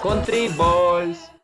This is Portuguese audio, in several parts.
Country Boys.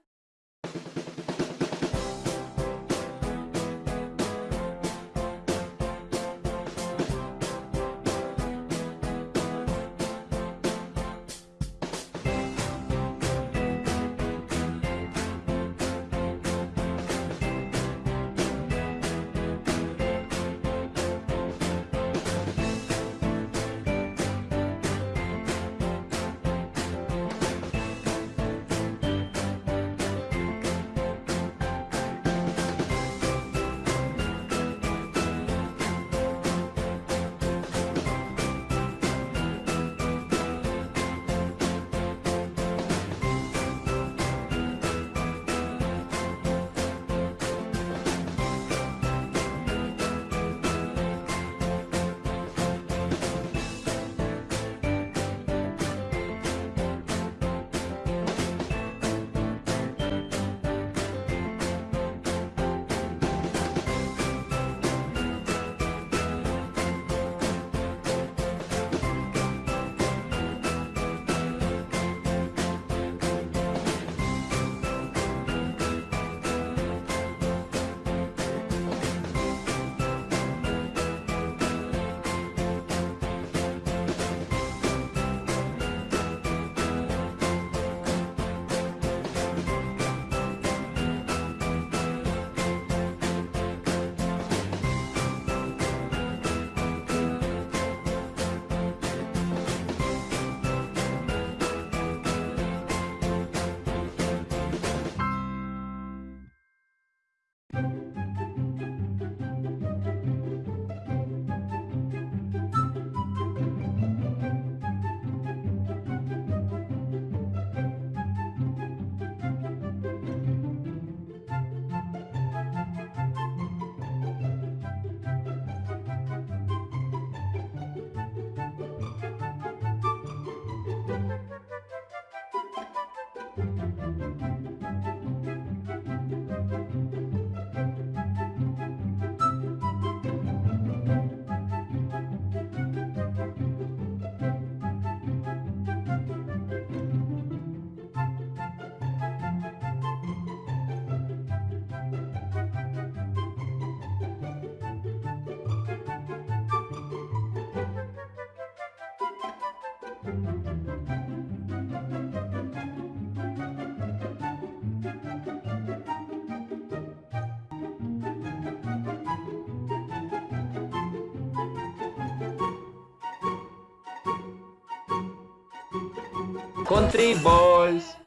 Country Boys.